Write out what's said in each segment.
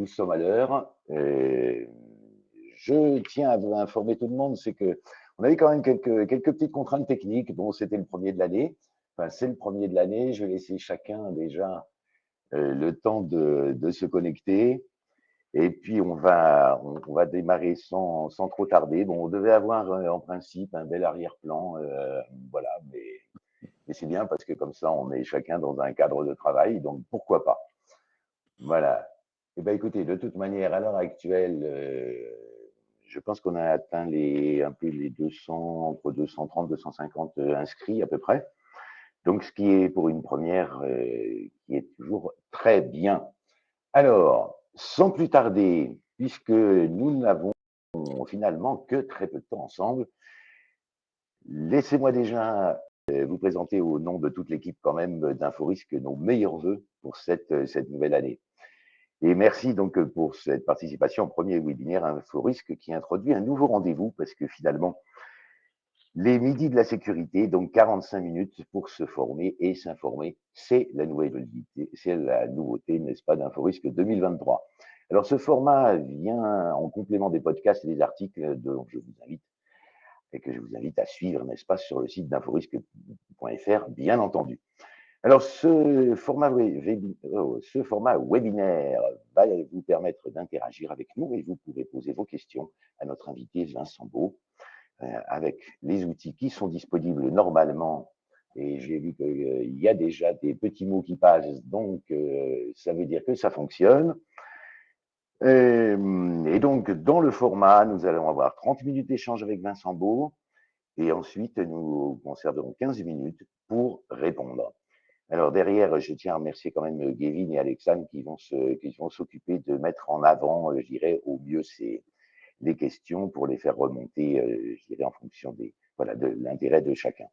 nous sommes à l'heure. Je tiens à vous informer tout le monde, c'est que on avait quand même quelques, petites contraintes techniques. Bon, c'était le premier de l'année. Enfin, c'est le premier de l'année. Je vais laisser chacun déjà le temps de, se connecter. Et puis, on va, on, va démarrer sans, sans, trop tarder. Bon, on devait avoir en principe un bel arrière-plan. voilà, mais et c'est bien parce que comme ça, on est chacun dans un cadre de travail, donc pourquoi pas? Voilà. Eh bien, écoutez, de toute manière, à l'heure actuelle, euh, je pense qu'on a atteint les, un peu les 200, entre 230, 250 euh, inscrits à peu près. Donc, ce qui est pour une première, euh, qui est toujours très bien. Alors, sans plus tarder, puisque nous n'avons finalement que très peu de temps ensemble, laissez-moi déjà euh, vous présenter au nom de toute l'équipe quand même d'Inforisque nos meilleurs voeux pour cette, cette nouvelle année. Et merci donc pour cette participation au premier webinaire Inforisque qui introduit un nouveau rendez-vous parce que finalement, les midis de la sécurité, donc 45 minutes pour se former et s'informer, c'est la la nouveauté, n'est-ce pas, d'Inforisque 2023. Alors ce format vient en complément des podcasts et des articles dont je vous invite et que je vous invite à suivre, n'est-ce pas, sur le site d'inforisque.fr, bien entendu. Alors, ce format, oh, ce format webinaire va vous permettre d'interagir avec nous et vous pourrez poser vos questions à notre invité Vincent Beau euh, avec les outils qui sont disponibles normalement. Et j'ai vu qu'il y a déjà des petits mots qui passent, donc euh, ça veut dire que ça fonctionne. Euh, et, donc, dans le format, nous allons avoir 30 minutes d'échange avec Vincent Beau et ensuite, nous conserverons 15 minutes pour répondre. Alors derrière, je tiens à remercier quand même Gavin et Alexandre qui vont s'occuper de mettre en avant, je dirais, au mieux ces, les questions pour les faire remonter, euh, je dirais, en fonction des, voilà, de l'intérêt de chacun.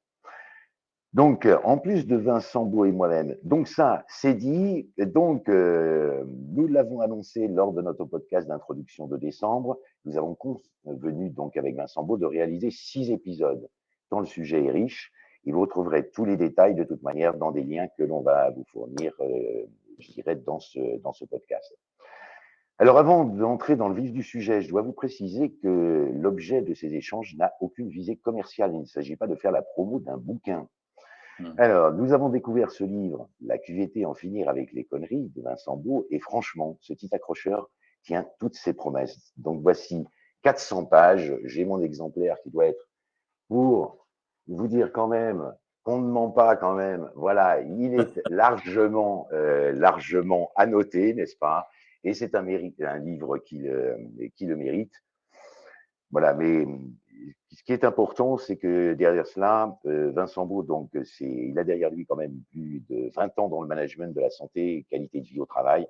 Donc, euh, en plus de Vincent Beau et moi-même, donc ça, c'est dit. Donc, euh, nous l'avons annoncé lors de notre podcast d'introduction de décembre. Nous avons convenu donc avec Vincent Beau de réaliser six épisodes, dont le sujet est riche. Et vous retrouverez tous les détails de toute manière dans des liens que l'on va vous fournir, euh, je dirais, dans ce, dans ce podcast. Alors, avant d'entrer dans le vif du sujet, je dois vous préciser que l'objet de ces échanges n'a aucune visée commerciale. Il ne s'agit pas de faire la promo d'un bouquin. Mmh. Alors, nous avons découvert ce livre, La QVT en finir avec les conneries de Vincent Beau, et franchement, ce petit accrocheur tient toutes ses promesses. Donc, voici 400 pages. J'ai mon exemplaire qui doit être pour vous dire quand même qu'on ne ment pas quand même. Voilà, il est largement, euh, largement annoté, n'est-ce pas? Et c'est un, mérite, un livre qui le, qui le mérite. Voilà, mais ce qui est important, c'est que derrière cela, euh, Vincent Beau, donc, il a derrière lui quand même plus de 20 ans dans le management de la santé et qualité de vie au travail,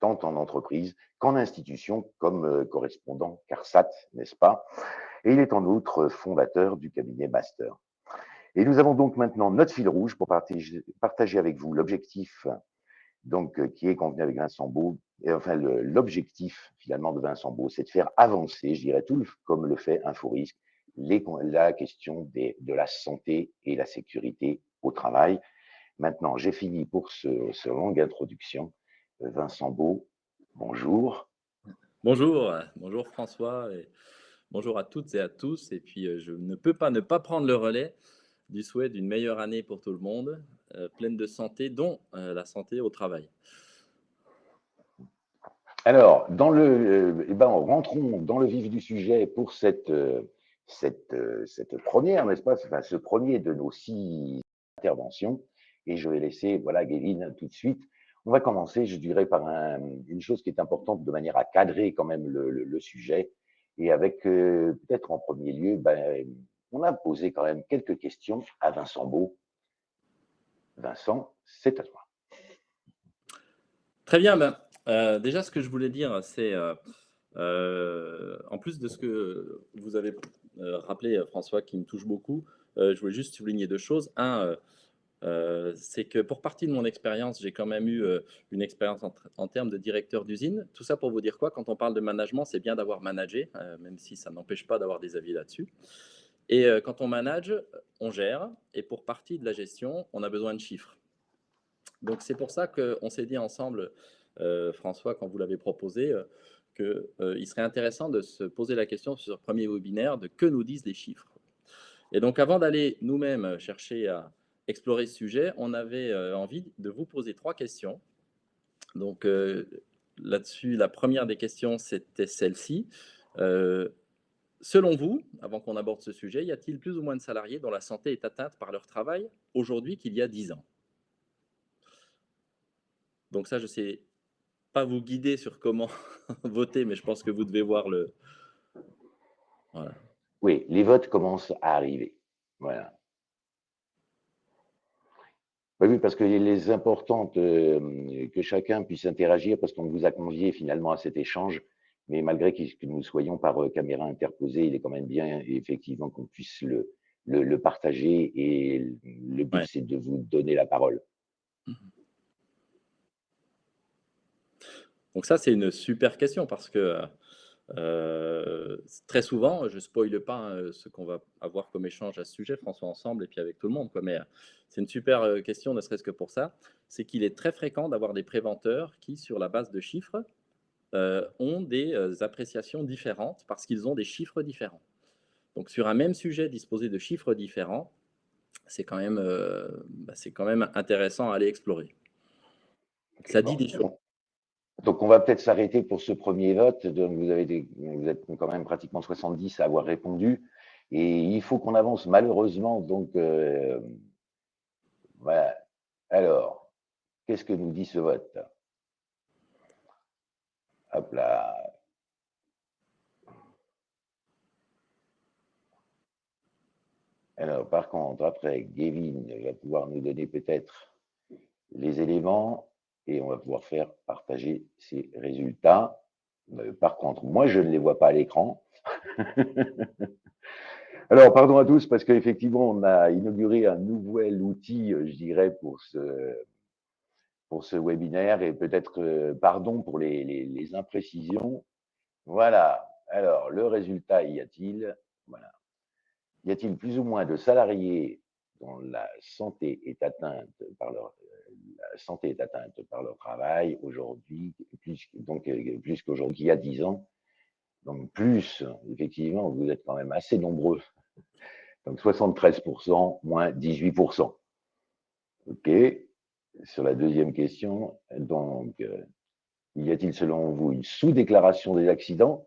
tant en entreprise qu'en institution, comme euh, correspondant CARSAT, n'est-ce pas? Et il est en outre fondateur du cabinet Master. Et nous avons donc maintenant notre fil rouge pour partager, avec vous l'objectif donc euh, qui est convenu avec Vincent Beau. Et enfin, l'objectif finalement de Vincent Beau, c'est de faire avancer, je dirais, tout comme le fait InfoRisque, la question de la santé et la sécurité au travail. Maintenant, j'ai fini pour ce, ce longue introduction. Euh, Vincent Beau, bonjour. Bonjour, bonjour François, bonjour à toutes et à tous. Et puis, euh, je ne peux pas ne pas prendre le relais du souhait d'une meilleure année pour tout le monde, euh, pleine de santé, dont euh, la santé au travail. Alors, dans le, eh ben, rentrons dans le vif du sujet pour cette, cette, cette première, n'est-ce pas, enfin, ce premier de nos six interventions. Et je vais laisser, voilà, Géline, tout de suite. On va commencer, je dirais, par une chose qui est importante de manière à cadrer quand même le, sujet. Et avec euh, peut-être en premier lieu, ben, on a posé quand même quelques questions à Vincent Beau. Vincent, c'est à toi. Très bien. Ben, euh, déjà, ce que je voulais dire, c'est, euh, en plus de ce que vous avez rappelé, François, qui me touche beaucoup, je voulais juste souligner deux choses. Un, c'est que pour partie de mon expérience, j'ai quand même eu une expérience en, termes de directeur d'usine. Tout ça pour vous dire quoi? Quand on parle de management, c'est bien d'avoir managé, même si ça n'empêche pas d'avoir des avis là-dessus. Et quand on manage, on gère. Et pour partie de la gestion, on a besoin de chiffres. Donc c'est pour ça qu'on s'est dit ensemble, euh, François, quand vous l'avez proposé, euh, qu'il serait intéressant de se poser la question sur ce premier webinaire de que nous disent les chiffres. Et donc avant d'aller nous-mêmes chercher à explorer ce sujet, on avait envie de vous poser trois questions. Donc là-dessus, la première des questions, c'était celle-ci. Selon vous, avant qu'on aborde ce sujet, y a-t-il plus ou moins de salariés dont la santé est atteinte par leur travail aujourd'hui qu'il y a 10 ans? Donc ça, je ne sais pas vous guider sur comment voter, mais je pense que vous devez voir le... Oui, les votes commencent à arriver. Voilà. Oui, parce que les importantes, euh, que chacun puisse interagir, parce qu'on vous a convié finalement à cet échange, mais malgré que nous soyons par euh, caméra interposée, il est quand même bien effectivement qu'on puisse le, le, partager et le but c'est de vous donner la parole. Mmh Donc ça c'est une super question parce que euh, très souvent, je ne spoile pas hein, ce qu'on va avoir comme échange à ce sujet, François, ensemble, et puis avec tout le monde. Quoi. Mais c'est une super question, ne serait-ce que pour ça. C'est qu'il est très fréquent d'avoir des préventeurs qui, sur la base de chiffres, euh, ont des euh, appréciations différentes parce qu'ils ont des chiffres différents. Donc sur un même sujet disposé de chiffres différents, c'est quand, même, euh, bah, quand même intéressant à aller explorer. Ça dit des choses. Donc on va peut-être s'arrêter pour ce premier vote. Donc vous, avez êtes quand même pratiquement 70 à avoir répondu. Et il faut qu'on avance malheureusement. Donc voilà. Alors, qu'est-ce que nous dit ce vote? Hop là. Alors, par contre, après, Gavin va pouvoir nous donner peut-être les éléments et on va pouvoir faire partager ces résultats. Euh, par contre, moi, je ne les vois pas à l'écran. Alors, pardon à tous, parce qu'effectivement, on a inauguré un nouvel outil, je dirais, pour ce, pour ce webinaire et peut-être euh, pardon pour les, imprécisions. Voilà. Alors, le résultat, y a-t-il? Voilà. Y a-t-il plus ou moins de salariés dont la santé est atteinte par leur santé est atteinte par leur travail aujourd'hui, plus, donc euh, plus qu'aujourd'hui, il y a 10 ans. Donc plus, effectivement, vous êtes quand même assez nombreux. Donc 73%, moins 18%. OK sur la deuxième question, donc, euh, y a-t-il selon vous une sous-déclaration des accidents?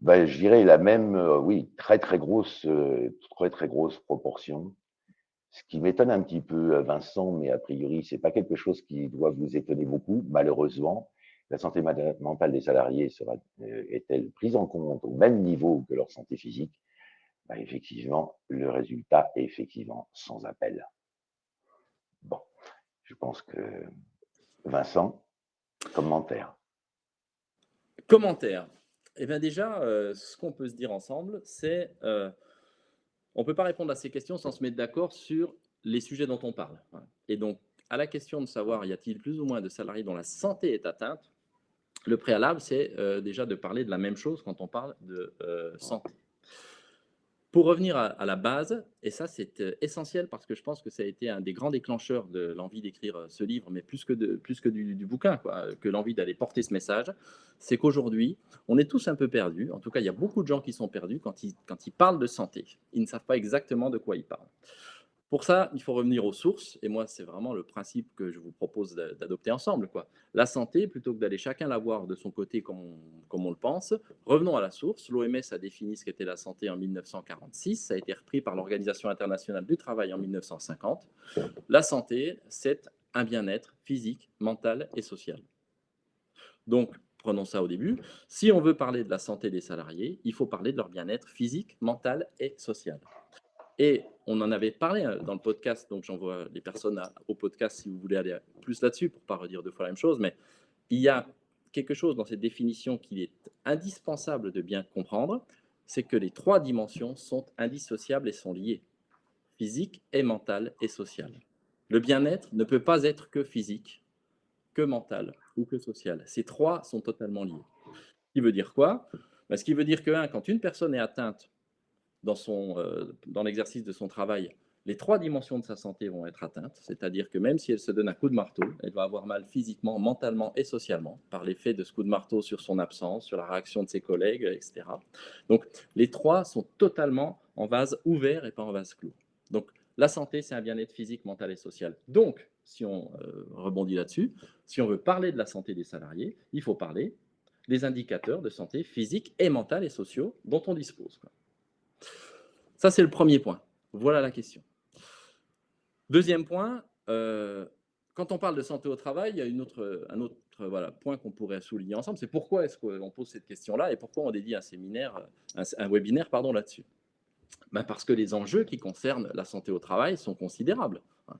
Ben, Je dirais la même, euh, oui, très très grosse, euh, très très grosse proportion. Ce qui m'étonne un petit peu, Vincent, mais a priori, c'est pas quelque chose qui doit vous étonner beaucoup, malheureusement. La santé mentale des salariés sera, est-elle prise en compte au même niveau que leur santé physique? Ben, Effectivement, le résultat est effectivement sans appel. Bon. Je pense que Vincent, commentaire. Commentaire. Eh bien déjà, euh, ce qu'on peut se dire ensemble, c'est euh, on ne peut pas répondre à ces questions sans se mettre d'accord sur les sujets dont on parle. Et donc, à la question de savoir y a-t-il plus ou moins de salariés dont la santé est atteinte, le préalable, c'est euh, déjà de parler de la même chose quand on parle de santé. Pour revenir à, la base, et ça c'est euh, essentiel parce que je pense que ça a été un des grands déclencheurs de l'envie d'écrire euh, ce livre, mais plus que, plus que du, bouquin, quoi, que l'envie d'aller porter ce message, c'est qu'aujourd'hui, on est tous un peu perdus. En tout cas, il y a beaucoup de gens qui sont perdus quand ils, quand ils parlent de santé. Ils ne savent pas exactement de quoi ils parlent. Pour ça, il faut revenir aux sources, et moi, c'est vraiment le principe que je vous propose d'adopter ensemble. Quoi. La santé, plutôt que d'aller chacun la voir de son côté comme on, comme on le pense, revenons à la source. L'OMS a défini ce qu'était la santé en 1946, ça a été repris par l'Organisation internationale du travail en 1950. La santé, c'est un bien-être physique, mental et social. Donc, prenons ça au début. Si on veut parler de la santé des salariés, il faut parler de leur bien-être physique, mental et social. Et on en avait parlé hein, dans le podcast, donc j'envoie les personnes au podcast si vous voulez aller plus là-dessus pour ne pas redire deux fois la même chose, mais il y a quelque chose dans cette définition qu'il est indispensable de bien comprendre, c'est que les trois dimensions sont indissociables et sont liées, physique et mentale et sociale. Le bien-être ne peut pas être que physique, que mental ou que social. Ces trois sont totalement liés. Ce qui veut dire quoi? Ben, Ce qui veut dire que, quand une personne est atteinte dans, son, euh, dans l'exercice de son travail les trois dimensions de sa santé vont être atteintes, c'est-à-dire que même si elle se donne un coup de marteau, elle va avoir mal physiquement, mentalement et socialement par l'effet de ce coup de marteau sur son absence, sur la réaction de ses collègues, etc. Donc les trois sont totalement en vase ouvert et pas en vase clos. Donc la santé, c'est un bien-être physique, mental et social. Donc, si on euh, rebondit là-dessus, si on veut parler de la santé des salariés, il faut parler des indicateurs de santé physique et mentale et sociaux dont on dispose. Ça, c'est le premier point. Voilà la question. Deuxième point, euh, quand on parle de santé au travail, il y a un autre voilà, point qu'on pourrait souligner ensemble, c'est pourquoi est-ce qu'on pose cette question-là et pourquoi on dédie un séminaire, un, webinaire là-dessus? Ben parce que les enjeux qui concernent la santé au travail sont considérables. Hein.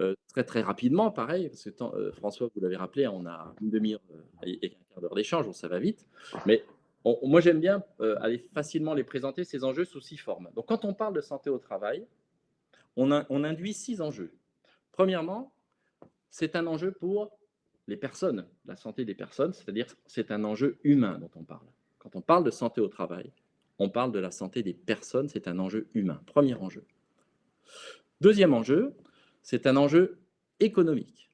Euh, très très rapidement, pareil, euh, François, vous l'avez rappelé, on a une demi-heure et un quart d'heure d'échange, ça va vite. Mais moi, j'aime bien aller facilement les présenter, ces enjeux sous six formes. Donc, quand on parle de santé au travail, on, induit six enjeux. Premièrement, c'est un enjeu pour les personnes, la santé des personnes, c'est-à-dire c'est un enjeu humain dont on parle. Quand on parle de santé au travail, on parle de la santé des personnes, c'est un enjeu humain. Premier enjeu. Deuxième enjeu, c'est un enjeu économique.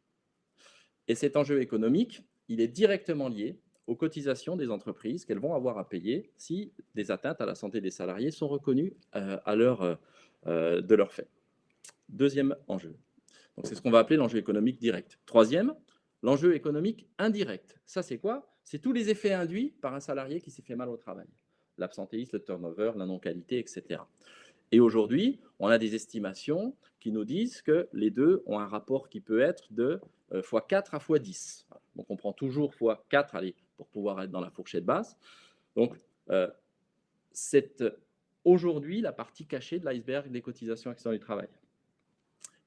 Et cet enjeu économique, il est directement lié aux cotisations des entreprises qu'elles vont avoir à payer si des atteintes à la santé des salariés sont reconnues euh, à l'heure euh, de leur fait. Deuxième enjeu. C'est ce qu'on va appeler l'enjeu économique direct. Troisième, l'enjeu économique indirect. Ça, c'est quoi? C'est tous les effets induits par un salarié qui s'est fait mal au travail. L'absentéisme, le turnover, la non-qualité, etc. Et aujourd'hui, on a des estimations qui nous disent que les deux ont un rapport qui peut être de x4 euh, à x10. Donc, on prend toujours x4 allez, pour pouvoir être dans la fourchette basse. Donc, euh, c'est aujourd'hui la partie cachée de l'iceberg des cotisations accidents du travail.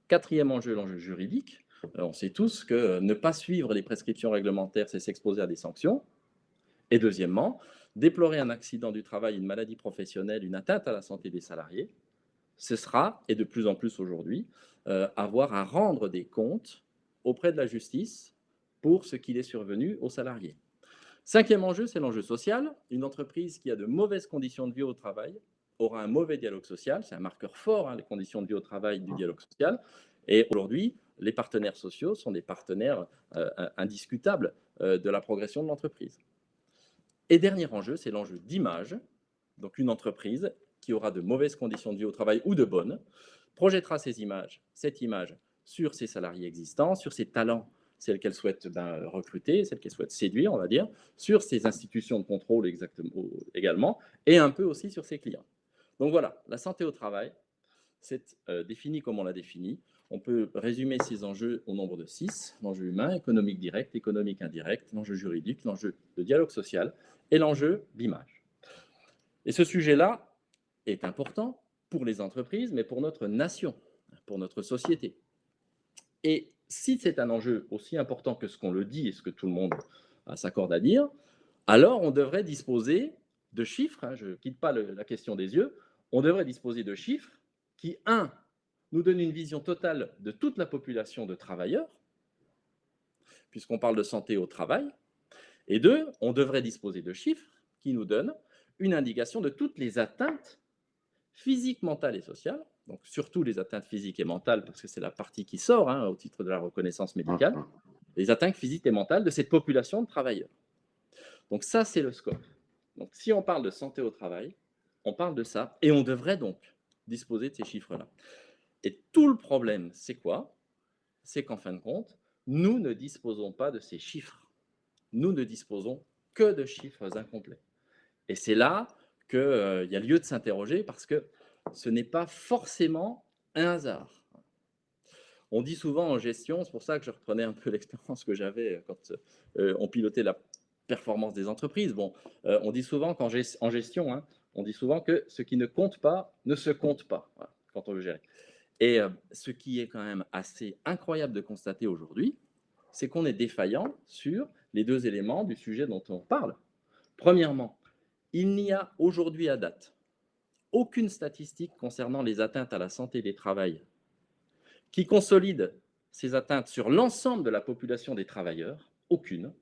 Quatrième enjeu, l'enjeu juridique. Euh, on sait tous que euh, ne pas suivre les prescriptions réglementaires, c'est s'exposer à des sanctions. Et deuxièmement, déplorer un accident du travail, une maladie professionnelle, une atteinte à la santé des salariés, ce sera, et de plus en plus aujourd'hui, euh, avoir à rendre des comptes auprès de la justice pour ce qu'il est survenu aux salariés. Cinquième enjeu, c'est l'enjeu social. Une entreprise qui a de mauvaises conditions de vie au travail aura un mauvais dialogue social. C'est un marqueur fort, hein, les conditions de vie au travail du dialogue social. Et aujourd'hui, les partenaires sociaux sont des partenaires euh, indiscutables euh, de la progression de l'entreprise. Et dernier enjeu, c'est l'enjeu d'image. Donc une entreprise qui aura de mauvaises conditions de vie au travail ou de bonnes, projettera ces images, cette image sur ses salariés existants, sur ses talents, celles qu'elle souhaite ben, recruter, celles qu'elle souhaite séduire, on va dire, sur ses institutions de contrôle exactement, également, et un peu aussi sur ses clients. Donc voilà, la santé au travail, c'est euh, défini comme on l'a défini. On peut résumer ces enjeux au nombre de six, l'enjeu humain, économique direct, économique indirect, l'enjeu juridique, l'enjeu de dialogue social et l'enjeu d'image. Et ce sujet-là est important pour les entreprises, mais pour notre nation, pour notre société. Et si c'est un enjeu aussi important que ce qu'on le dit et ce que tout le monde s'accorde à dire, alors on devrait disposer de chiffres, hein, je ne quitte pas la question des yeux, on devrait disposer de chiffres qui, un, nous donnent une vision totale de toute la population de travailleurs, puisqu'on parle de santé au travail, et deux, on devrait disposer de chiffres qui nous donnent une indication de toutes les atteintes physiques, mentales et sociales, donc surtout les atteintes physiques et mentales, parce que c'est la partie qui sort hein, au titre de la reconnaissance médicale, les atteintes physiques et mentales de cette population de travailleurs. Donc ça, c'est le scope. Donc si on parle de santé au travail, on parle de ça, et on devrait donc disposer de ces chiffres-là. Et tout le problème, c'est quoi? C'est qu'en fin de compte, nous ne disposons pas de ces chiffres. Nous ne disposons que de chiffres incomplets. Et c'est là qu'il euh, y a lieu de s'interroger parce que ce n'est pas forcément un hasard. On dit souvent en gestion, c'est pour ça que je reprenais un peu l'expérience que j'avais quand euh, on pilotait la performance des entreprises. Bon, euh, on dit souvent qu'en gestion, hein, on dit souvent que ce qui ne compte pas ne se compte pas quand on veut gérer. Et euh, ce qui est quand même assez incroyable de constater aujourd'hui, c'est qu'on est défaillant sur les deux éléments du sujet dont on parle. Premièrement, il n'y a aujourd'hui à date aucune statistique concernant les atteintes à la santé des travailleurs qui consolide ces atteintes sur l'ensemble de la population des travailleurs, aucune.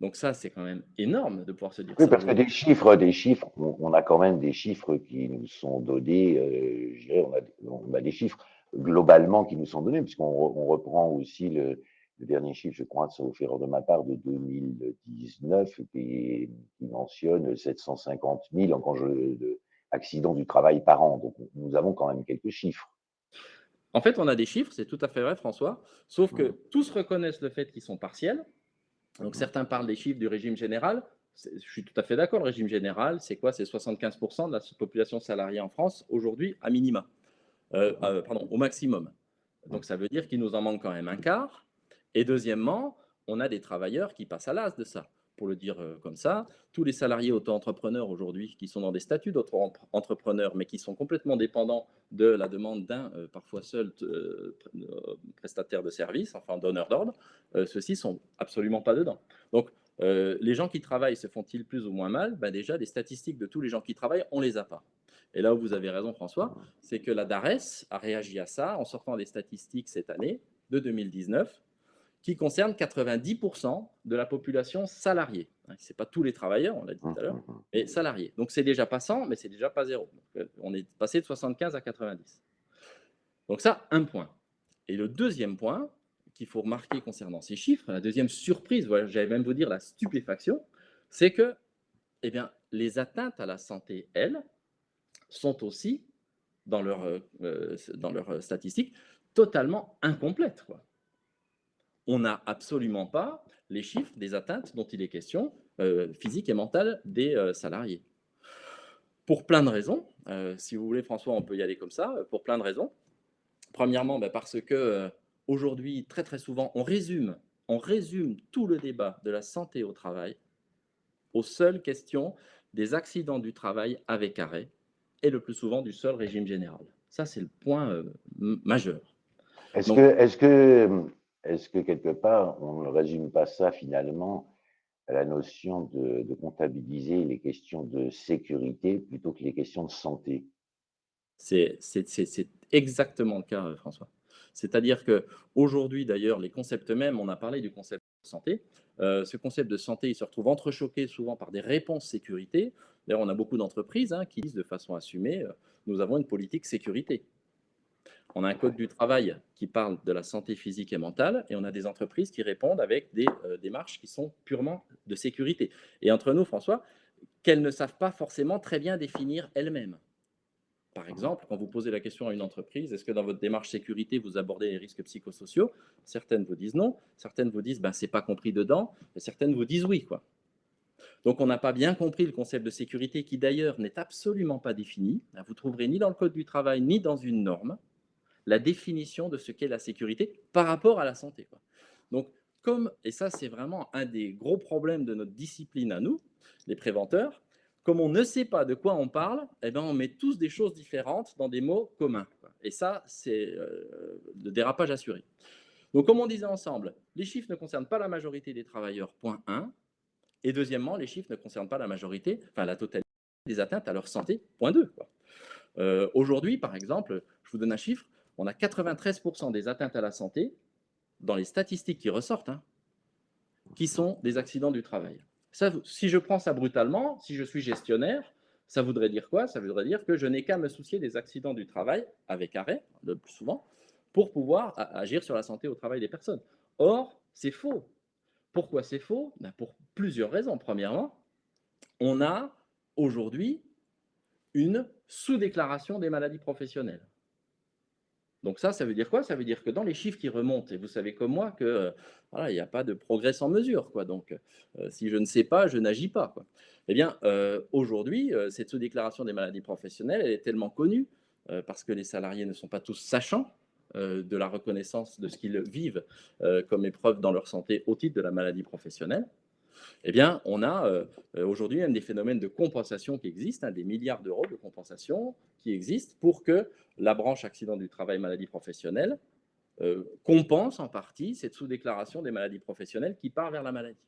Donc ça, c'est quand même énorme de pouvoir se dire oui, ça. parce que des chiffres, des chiffres, on, a quand même des chiffres qui nous sont donnés, euh, je dirais, on a, des chiffres globalement qui nous sont donnés, puisqu'on on reprend aussi le, dernier chiffre, je crois, sauf erreur de ma part, de 2019, qui, qui mentionne 750 000 de accidents du travail par an. Donc, nous avons quand même quelques chiffres. En fait, on a des chiffres, c'est tout à fait vrai, François, sauf que mmh. tous reconnaissent le fait qu'ils sont partiels. Donc, mmh. certains parlent des chiffres du régime général. Je suis tout à fait d'accord, le régime général, c'est quoi? C'est 75% de la population salariée en France aujourd'hui, à minima. Euh, mmh. euh, pardon, au maximum. Donc, ça veut dire qu'il nous en manque quand même un quart. Et deuxièmement, on a des travailleurs qui passent à l'as de ça. Pour le dire euh, comme ça, tous les salariés auto-entrepreneurs aujourd'hui qui sont dans des statuts d'auto-entrepreneurs, mais qui sont complètement dépendants de la demande d'un, euh, parfois seul, euh, prestataire de service, enfin donneur d'ordre, ceux-ci sont absolument pas dedans. Donc, les gens qui travaillent se font-ils plus ou moins mal? Ben Déjà, des statistiques de tous les gens qui travaillent, on les a pas. Et là où vous avez raison, François, c'est que la DARES a réagi à ça en sortant des statistiques cette année, de 2019, qui concerne 90% de la population salariée. Hein, Ce n'est pas tous les travailleurs, on l'a dit tout à l'heure, mmh, mmh, mmh. mais salariés. Donc c'est déjà pas 100, mais c'est déjà pas zéro. Euh, on est passé de 75 à 90. Donc ça, un point. Et le deuxième point qu'il faut remarquer concernant ces chiffres, la deuxième surprise, voilà, j'allais même vous dire la stupéfaction, c'est que eh bien, les atteintes à la santé, elles, sont aussi, dans leurs euh, euh, dans leur statistiques, totalement incomplètes. Quoi on n'a absolument pas les chiffres des atteintes dont il est question, euh, physiques et mentales, des euh, salariés. Pour plein de raisons. Euh, si vous voulez, François, on peut y aller comme ça, pour plein de raisons. Premièrement, ben, parce que aujourd'hui, très très souvent, on résume, on résume tout le débat de la santé au travail aux seules questions des accidents du travail avec arrêt et le plus souvent du seul régime général. Ça, c'est le point majeur. Est-ce que, est que est-ce que quelque part, on ne résume pas ça finalement à la notion de, comptabiliser les questions de sécurité plutôt que les questions de santé? C'est exactement le cas, François. C'est-à-dire qu'aujourd'hui, d'ailleurs, les concepts mêmes, on a parlé du concept de santé. Euh, ce concept de santé, il se retrouve entrechoqué souvent par des réponses sécurité. D'ailleurs, on a beaucoup d'entreprises hein, qui disent de façon assumée, euh, nous avons une politique sécurité. On a un code du travail qui parle de la santé physique et mentale, et on a des entreprises qui répondent avec des euh, démarches qui sont purement de sécurité. Et entre nous, François, qu'elles ne savent pas forcément très bien définir elles-mêmes. Par exemple, quand vous posez la question à une entreprise, est-ce que dans votre démarche sécurité, vous abordez les risques psychosociaux? Certaines vous disent non, certaines vous disent ben, c'est pas compris dedans, et certaines vous disent oui. Quoi. Donc on n'a pas bien compris le concept de sécurité qui d'ailleurs n'est absolument pas défini. Vous trouverez ni dans le Code du travail, ni dans une norme la définition de ce qu'est la sécurité par rapport à la santé. Donc, comme, et ça c'est vraiment un des gros problèmes de notre discipline à nous, les préventeurs, comme on ne sait pas de quoi on parle, eh ben on met tous des choses différentes dans des mots communs. Et ça, c'est euh, le dérapage assuré. Donc, comme on disait ensemble, les chiffres ne concernent pas la majorité des travailleurs, point 1. Et deuxièmement, les chiffres ne concernent pas la majorité, enfin la totalité des atteintes à leur santé, point 2. Euh, aujourd'hui, par exemple, je vous donne un chiffre, on a 93% des atteintes à la santé, dans les statistiques qui ressortent, hein, qui sont des accidents du travail. Si je prends ça brutalement, si je suis gestionnaire, ça voudrait dire quoi? Ça voudrait dire que je n'ai qu'à me soucier des accidents du travail, avec arrêt, le plus souvent, pour pouvoir agir sur la santé au travail des personnes. Or, c'est faux. Pourquoi c'est faux? Ben, Pour plusieurs raisons. Premièrement, on a aujourd'hui une sous-déclaration des maladies professionnelles. Donc ça, ça veut dire quoi? Ça veut dire que dans les chiffres qui remontent, et vous savez comme moi que euh, voilà, il n'y a pas de progrès sans mesure. Quoi. Donc euh, si je ne sais pas, je n'agis pas. Eh bien, euh, aujourd'hui, cette sous-déclaration des maladies professionnelles, elle est tellement connue parce que les salariés ne sont pas tous sachants de la reconnaissance de ce qu'ils vivent comme épreuve dans leur santé au titre de la maladie professionnelle eh bien, on a euh, euh, aujourd'hui même des phénomènes de compensation qui existent, hein, des milliards d'euros de compensation qui existent pour que la branche accident du travail maladie professionnelle euh, compense en partie cette sous-déclaration des maladies professionnelles qui part vers la maladie.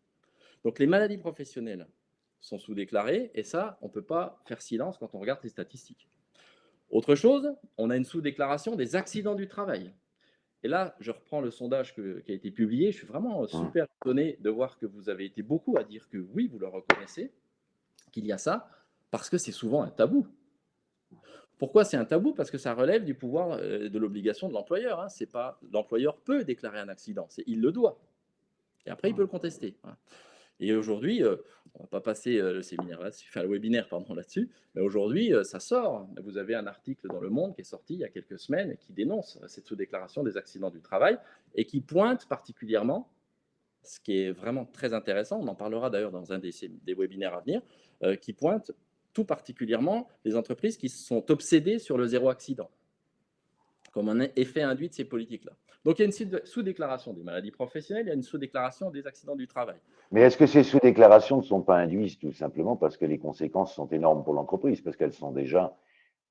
Donc les maladies professionnelles sont sous-déclarées et ça, on ne peut pas faire silence quand on regarde les statistiques. Autre chose, on a une sous-déclaration des accidents du travail. Et là, je reprends le sondage qui a été publié. Je suis vraiment mmh. super étonné de voir que vous avez été beaucoup à dire que oui, vous le reconnaissez, qu'il y a ça, parce que c'est souvent un tabou. Pourquoi c'est un tabou? Parce que ça relève du pouvoir euh, de l'obligation de l'employeur. Hein. C'est pas l'employeur peut déclarer un accident, c'est il le doit. Et après, il peut le contester. Hein. Et aujourd'hui, euh, on ne va pas passer euh, le séminaire là-dessus, enfin le webinaire là-dessus, mais aujourd'hui, ça sort. Vous avez un article dans Le Monde qui est sorti il y a quelques semaines qui dénonce cette sous-déclaration des accidents du travail et qui pointe particulièrement, ce qui est vraiment très intéressant, on en parlera d'ailleurs dans un des, des, webinaires à venir, qui pointe tout particulièrement les entreprises qui sont obsédées sur le zéro accident, comme un effet induit de ces politiques-là. Donc, il y a une sous-déclaration des maladies professionnelles, il y a une sous-déclaration des accidents du travail. Mais est-ce que ces sous-déclarations ne sont pas induites tout simplement parce que les conséquences sont énormes pour l'entreprise, parce qu'elles sont déjà,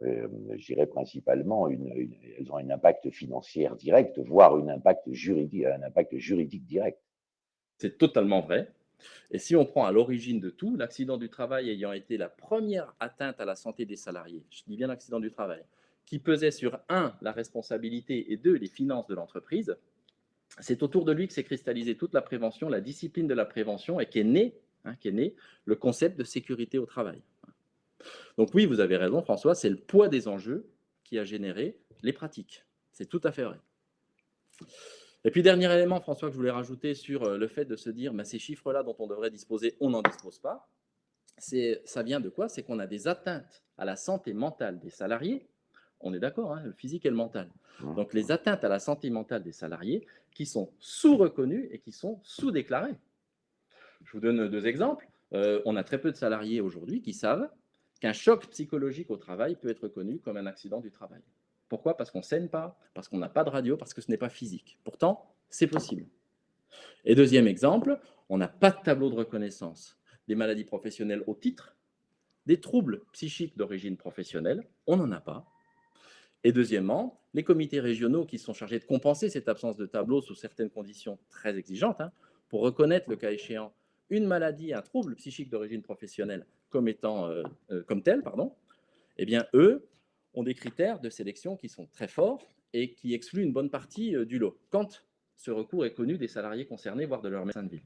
euh, je dirais principalement, une, elles ont un impact financier direct, voire un impact juridique, un impact juridique direct? C'est totalement vrai. Et si on prend à l'origine de tout, l'accident du travail ayant été la première atteinte à la santé des salariés, je dis bien l'accident du travail, qui pesait sur, un, la responsabilité et deux, les finances de l'entreprise, c'est autour de lui que s'est cristallisée toute la prévention, la discipline de la prévention et qu'est né, hein, né le concept de sécurité au travail. Donc oui, vous avez raison François, c'est le poids des enjeux qui a généré les pratiques. C'est tout à fait vrai. Et puis, dernier élément, François, que je voulais rajouter sur euh, le fait de se dire, bah, ces chiffres-là dont on devrait disposer, on n'en dispose pas. Ça vient de quoi? C'est qu'on a des atteintes à la santé mentale des salariés. On est d'accord, hein, le physique et le mental. Donc, les atteintes à la santé mentale des salariés qui sont sous-reconnues et qui sont sous-déclarées. Je vous donne deux exemples. Euh, on a très peu de salariés aujourd'hui qui savent qu'un choc psychologique au travail peut être reconnu comme un accident du travail. Pourquoi? Parce qu'on ne saigne pas, parce qu'on n'a pas de radio, parce que ce n'est pas physique. Pourtant, c'est possible. Et deuxième exemple, on n'a pas de tableau de reconnaissance des maladies professionnelles au titre, des troubles psychiques d'origine professionnelle, on n'en a pas. Et deuxièmement, les comités régionaux qui sont chargés de compenser cette absence de tableau sous certaines conditions très exigeantes, hein, pour reconnaître le cas échéant une maladie, un trouble psychique d'origine professionnelle comme étant euh, euh, comme tel, pardon, eh bien eux ont des critères de sélection qui sont très forts et qui excluent une bonne partie euh, du lot, quand ce recours est connu des salariés concernés, voire de leur médecin de ville.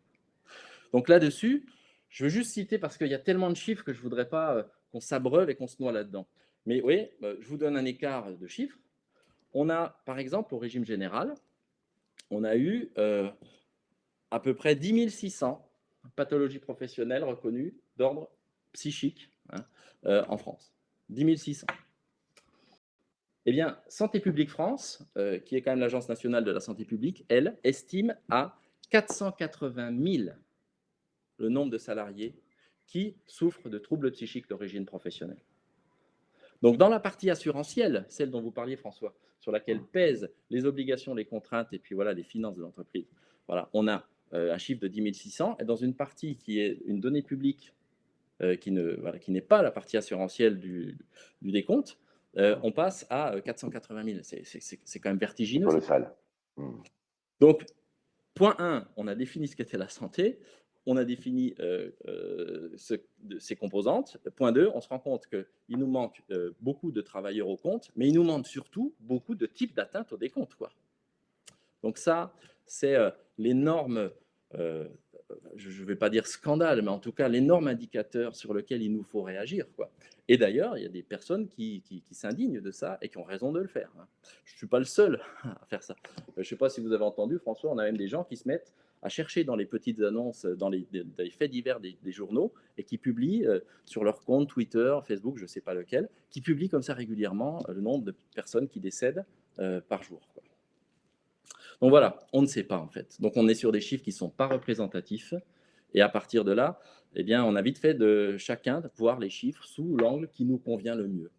Donc là-dessus, je veux juste citer, parce qu'il y a tellement de chiffres que je ne voudrais pas qu'on s'abreuve et qu'on se noie là-dedans. Mais oui, euh, je vous donne un écart de chiffres. On a, par exemple, au régime général, on a eu à peu près 10 600 pathologies professionnelles reconnues d'ordre psychique hein, en France. 10 600. Eh bien, Santé publique France, euh, qui est quand même l'Agence nationale de la santé publique, elle estime à 480 000 le nombre de salariés qui souffrent de troubles psychiques d'origine professionnelle. Donc, dans la partie assurantielle, celle dont vous parliez, François, sur laquelle pèsent les obligations, les contraintes et puis voilà les finances de l'entreprise, voilà, on a euh, un chiffre de 10 600. Et dans une partie qui est une donnée publique euh, qui n'est voilà, pas la partie assurantielle du, du décompte, euh, on passe à 480 euh, 000. C'est quand même vertigineux. Colossal. Hmm. Donc, point 1, on a défini ce qu'était la santé, on a défini euh, ses composantes. Point 2, on se rend compte qu'il nous manque beaucoup de travailleurs au compte, mais il nous manque surtout beaucoup de types d'atteinte au décompte. Donc ça, c'est l'énorme je ne vais pas dire scandale, mais en tout cas l'énorme indicateur sur lequel il nous faut réagir. Et d'ailleurs, il y a des personnes qui, s'indignent de ça et qui ont raison de le faire. Hein. Je ne suis pas le seul à faire ça. Euh, je ne sais pas si vous avez entendu, François, on a même des gens qui se mettent à chercher dans les petites annonces, dans les, faits divers des, journaux, et qui publient euh, sur leur compte Twitter, Facebook, je ne sais pas lequel, qui publient comme ça régulièrement euh, le nombre de personnes qui décèdent par jour. Donc voilà, on ne sait pas en fait. Donc on est sur des chiffres qui ne sont pas représentatifs. Et à partir de là, eh bien, on a vite fait de chacun de voir les chiffres sous l'angle qui nous convient le mieux.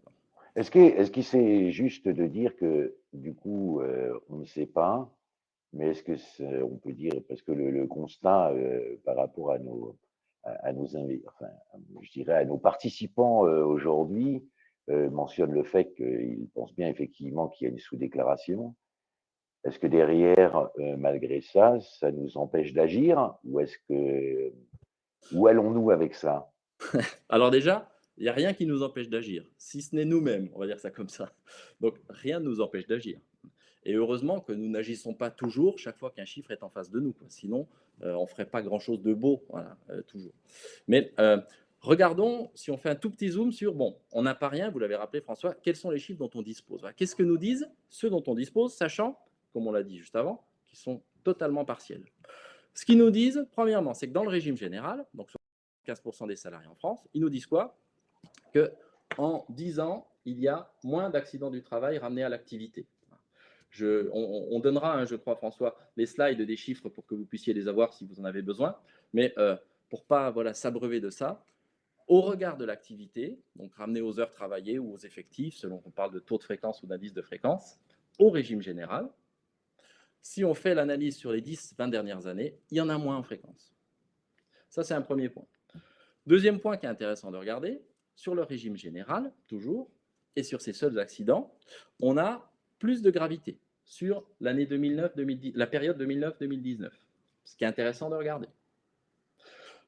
Est-ce qu'il est qu c'est juste de dire que du coup, euh, on ne sait pas, mais est-ce que on peut dire, parce que le, constat euh, par rapport à nos, à, nos enfin, je dirais à nos participants euh, aujourd'hui mentionne le fait qu'ils pensent bien effectivement qu'il y a une sous-déclaration, est-ce que derrière, euh, malgré ça, ça nous empêche d'agir ou est-ce que où allons-nous avec ça? Alors déjà, il n'y a rien qui nous empêche d'agir, si ce n'est nous-mêmes, on va dire ça comme ça. Donc rien ne nous empêche d'agir. Et heureusement que nous n'agissons pas toujours chaque fois qu'un chiffre est en face de nous. Sinon, on ne ferait pas grand-chose de beau, voilà, toujours. Mais regardons, si on fait un tout petit zoom sur, bon, on n'a pas rien, vous l'avez rappelé François, quels sont les chiffres dont on dispose Qu'est-ce que nous disent ceux dont on dispose, sachant, comme on l'a dit juste avant, qu'ils sont totalement partiels? Ce qu'ils nous disent, premièrement, c'est que dans le régime général, donc 15% des salariés en France, ils nous disent quoi? Que en 10 ans, il y a moins d'accidents du travail ramenés à l'activité. On, donnera, hein, je crois, François, les slides des chiffres pour que vous puissiez les avoir si vous en avez besoin. Mais euh, pour pas voilà, s'abreuver de ça, au regard de l'activité, donc ramené aux heures travaillées ou aux effectifs, selon qu'on parle de taux de fréquence ou d'indice de fréquence, au régime général, si on fait l'analyse sur les 10-20 dernières années, il y en a moins en fréquence. Ça, c'est un premier point. Deuxième point qui est intéressant de regarder, sur le régime général, toujours, et sur ces seuls accidents, on a plus de gravité sur l'année 2009-2010, la période 2009-2019, ce qui est intéressant de regarder.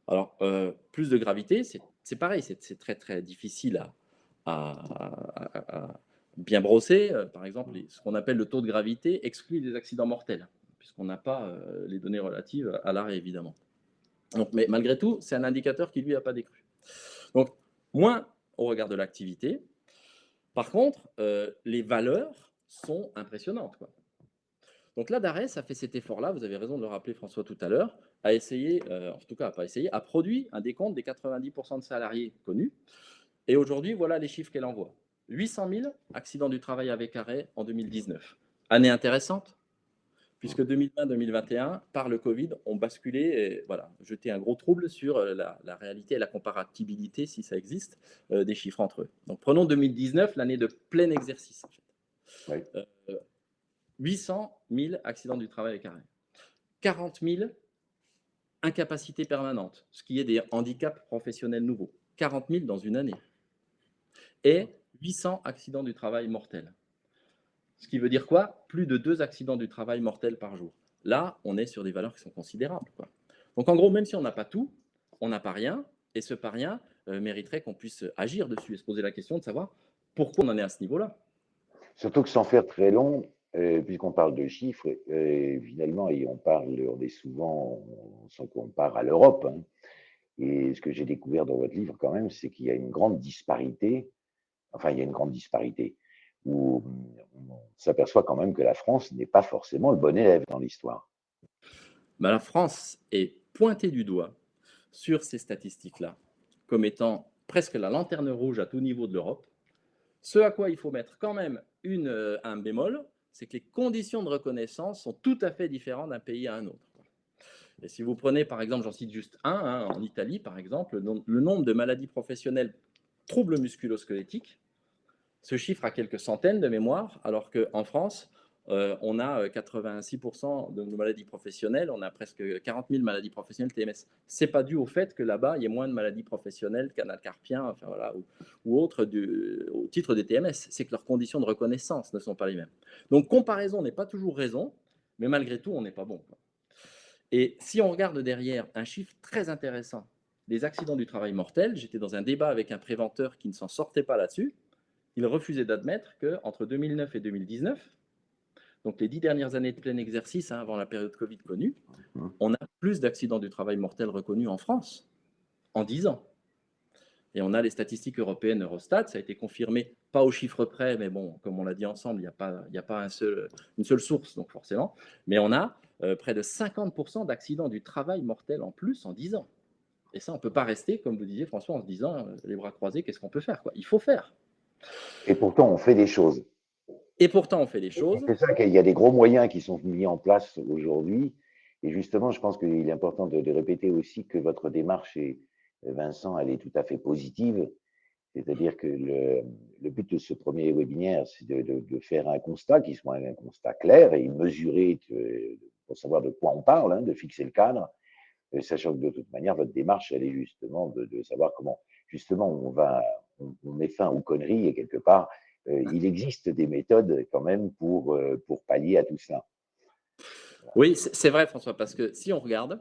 Alors, euh, plus de gravité, c'est pareil, c'est très très difficile à, bien brosser. Euh, par exemple, ce qu'on appelle le taux de gravité exclut des accidents mortels, puisqu'on n'a pas euh, les données relatives à l'arrêt, évidemment. Mais malgré tout, c'est un indicateur qui, lui, n'a pas décru. Moins au regard de l'activité. Par contre, les valeurs sont impressionnantes. Quoi. Donc là, d'arrêt, ça fait cet effort-là, vous avez raison de le rappeler François tout à l'heure, à essayer, euh, en tout cas, pas essayer, a produit un décompte des 90% de salariés connus. Et aujourd'hui, voilà les chiffres qu'elle envoie. 800 000 accidents du travail avec arrêt en 2019. Année intéressante, puisque 2020-2021, par le Covid, ont basculé et voilà, jeté un gros trouble sur euh, la, réalité et la comparabilité, si ça existe, euh, des chiffres entre eux. Donc prenons 2019, l'année de plein exercice. 800 000 accidents du travail arrêt. 40 000 incapacités permanentes, ce qui est des handicaps professionnels nouveaux. 40 000 dans une année. Et 800 accidents du travail mortels. Ce qui veut dire quoi? Plus de deux accidents du travail mortels par jour. Là, on est sur des valeurs qui sont considérables. Donc en gros, même si on n'a pas tout, on n'a pas rien, et ce pas rien euh, mériterait qu'on puisse agir dessus et se poser la question de savoir pourquoi on en est à ce niveau-là. Surtout que sans faire très long, euh, puisqu'on parle de chiffres, euh, finalement, et on parle, on est souvent, sans qu'on parle à l'Europe. Hein. et ce que j'ai découvert dans votre livre, quand même, c'est qu'il y a une grande disparité. Enfin, il y a une grande disparité où on s'aperçoit quand même que la France n'est pas forcément le bon élève dans l'histoire. Bah, la France est pointée du doigt sur ces statistiques-là comme étant presque la lanterne rouge à tout niveau de l'Europe. Ce à quoi il faut mettre quand même une, euh, un bémol, c'est que les conditions de reconnaissance sont tout à fait différentes d'un pays à un autre. Et si vous prenez, par exemple, j'en cite juste un, hein, en Italie, par exemple, le, nombre de maladies professionnelles troubles musculosquelettiques se chiffre à quelques centaines de mémoires, alors qu'en France, euh, on a 86% euh, de nos maladies professionnelles, on a presque 40 000 maladies professionnelles TMS. Ce n'est pas dû au fait que là-bas, il y ait moins de maladies professionnelles, canal carpien enfin, voilà, ou, ou autres au titre des TMS. C'est que leurs conditions de reconnaissance ne sont pas les mêmes. Donc, comparaison n'est pas toujours raison, mais malgré tout, on n'est pas bon. Et si on regarde derrière un chiffre très intéressant, les accidents du travail mortels, j'étais dans un débat avec un préventeur qui ne s'en sortait pas là-dessus, il refusait d'admettre qu'entre 2009 et 2019, donc les dix dernières années de plein exercice, hein, avant la période Covid connue, mmh. on a plus d'accidents du travail mortel reconnus en France en dix ans. Et on a les statistiques européennes Eurostat, ça a été confirmé, pas au chiffre près, mais bon, comme on l'a dit ensemble, il n'y a pas, a pas un seul, une seule source, donc forcément. Mais on a euh, près de 50% d'accidents du travail mortel en plus en 10 ans. Et ça, on ne peut pas rester, comme vous disiez François, en se disant, euh, les bras croisés, qu'est-ce qu'on peut faire quoi? Il faut faire. Et pourtant, on fait des choses. Et pourtant, on fait des choses. C'est ça qu'il y a des gros moyens qui sont mis en place aujourd'hui. Et justement, je pense qu'il est important de, répéter aussi que votre démarche, Vincent, elle est tout à fait positive. C'est-à-dire que le, but de ce premier webinaire, c'est de, faire un constat qui soit un constat clair et mesuré pour savoir de quoi on parle, hein, de fixer le cadre, euh, sachant que de toute manière, votre démarche, elle est justement de, savoir comment, justement, on va, on met fin aux conneries et quelque part, il existe des méthodes quand même pour, euh, pour pallier à tout ça. Oui, c'est vrai François, parce que si on regarde,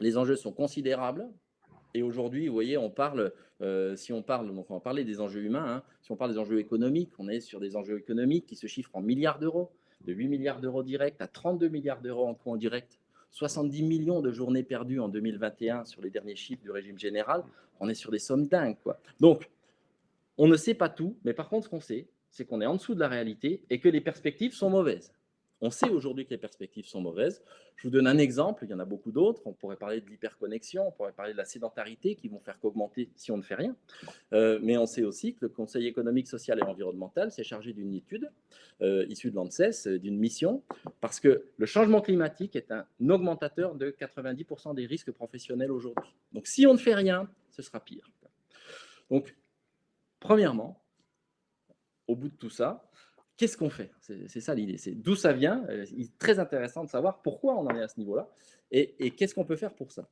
les enjeux sont considérables. Et aujourd'hui, vous voyez, on parle, euh, si on parle, donc on va parler des enjeux humains, hein. si on parle des enjeux économiques, on est sur des enjeux économiques qui se chiffrent en milliards d'euros. de 8 milliards d'euros directs à 32 milliards d'euros en coûts en direct, 70 millions de journées perdues en 2021 sur les derniers chiffres du régime général, on est sur des sommes dingues. Quoi. Donc, on ne sait pas tout, mais par contre, ce qu'on sait, c'est qu'on est en dessous de la réalité et que les perspectives sont mauvaises. On sait aujourd'hui que les perspectives sont mauvaises. Je vous donne un exemple, il y en a beaucoup d'autres. On pourrait parler de l'hyperconnexion, on pourrait parler de la sédentarité qui vont faire qu'augmenter si on ne fait rien. Euh, mais on sait aussi que le Conseil économique, social et environnemental s'est chargé d'une étude euh, issue de l'ANSES, euh, d'une mission, parce que le changement climatique est un augmentateur de 90% des risques professionnels aujourd'hui. Donc si on ne fait rien, ce sera pire. Donc, premièrement, au bout de tout ça, qu'est-ce qu'on fait? C'est ça l'idée, c'est d'où ça vient? Euh, il est très intéressant de savoir pourquoi on en est à ce niveau-là et, qu'est-ce qu'on peut faire pour ça.